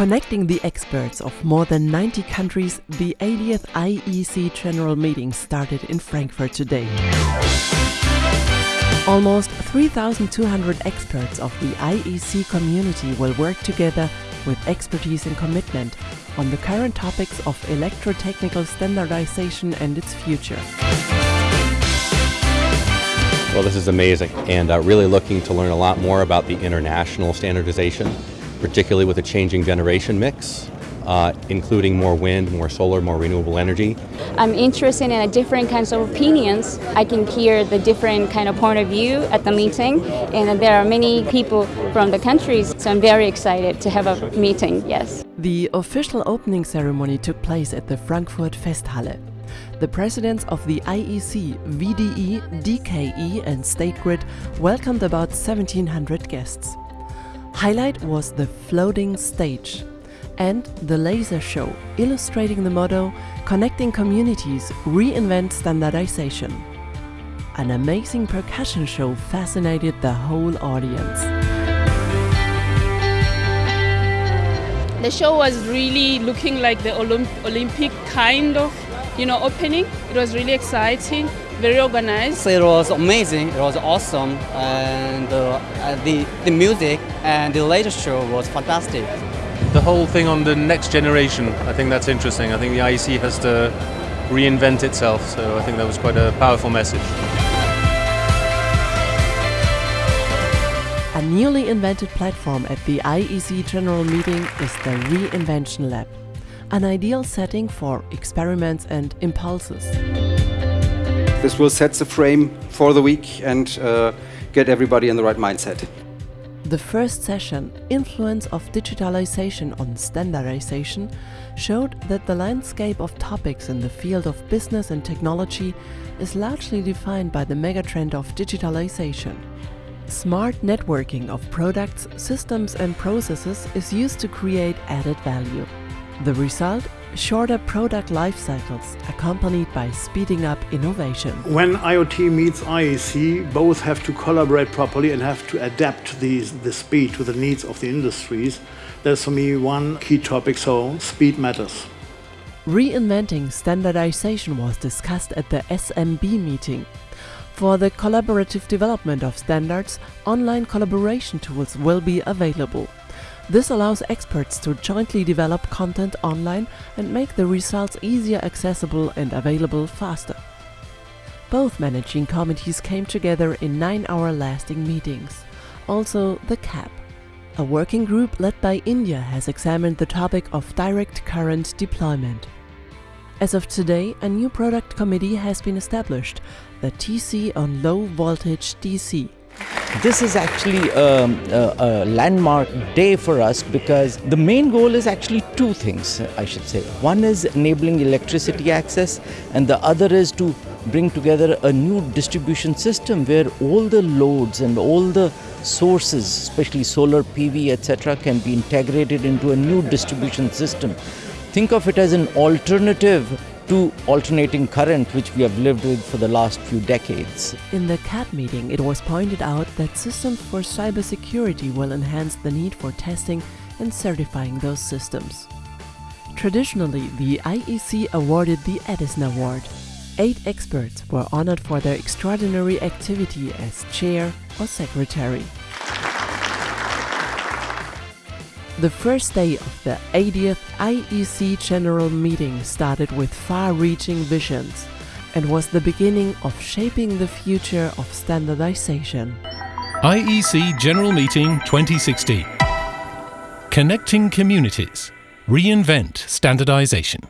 Connecting the experts of more than 90 countries, the 80th IEC General Meeting started in Frankfurt today. Almost 3,200 experts of the IEC community will work together with expertise and commitment on the current topics of electrotechnical standardization and its future. Well, this is amazing and uh, really looking to learn a lot more about the international standardization, particularly with a changing generation mix, uh, including more wind, more solar, more renewable energy. I'm interested in different kinds of opinions. I can hear the different kind of point of view at the meeting and there are many people from the countries, so I'm very excited to have a meeting, yes. The official opening ceremony took place at the Frankfurt Festhalle. The presidents of the IEC, VDE, DKE and State Grid welcomed about 1700 guests. Highlight was the floating stage and the laser show illustrating the motto Connecting Communities, Reinvent Standardization. An amazing percussion show fascinated the whole audience. The show was really looking like the Olymp Olympic kind of you know, opening. It was really exciting, very organized. It was amazing. It was awesome, and uh, the the music and the latest show was fantastic. The whole thing on the next generation, I think that's interesting. I think the IEC has to reinvent itself, so I think that was quite a powerful message. A newly invented platform at the IEC General Meeting is the Reinvention Lab an ideal setting for experiments and impulses. This will set the frame for the week and uh, get everybody in the right mindset. The first session, Influence of Digitalization on Standardization, showed that the landscape of topics in the field of business and technology is largely defined by the megatrend of digitalization. Smart networking of products, systems and processes is used to create added value. The result? Shorter product life cycles accompanied by speeding up innovation. When IoT meets IEC, both have to collaborate properly and have to adapt the, the speed to the needs of the industries. That's for me one key topic, so speed matters. Reinventing standardization was discussed at the SMB meeting. For the collaborative development of standards, online collaboration tools will be available. This allows experts to jointly develop content online and make the results easier accessible and available faster. Both managing committees came together in nine-hour lasting meetings. Also, the CAB. A working group led by India has examined the topic of direct current deployment. As of today, a new product committee has been established, the TC on Low Voltage DC. This is actually a, a, a, landmark day for us because the main goal is actually two things, I should say. One is enabling electricity access, and the other is to bring together a new distribution system where all the loads and all the sources, especially solar PV, etc., can be integrated into a new distribution system. Think of it as an alternative to alternating current which we have lived with for the last few decades. In the CAB meeting, it was pointed out that systems for cybersecurity will enhance the need for testing and certifying those systems. Traditionally, the IEC awarded the Edison Award. Eight experts were honored for their extraordinary activity as chair or secretary. The first day of the 80th IEC General Meeting started with far-reaching visions and was the beginning of shaping the future of standardization. IEC General Meeting 2016 Connecting Communities. Reinvent Standardization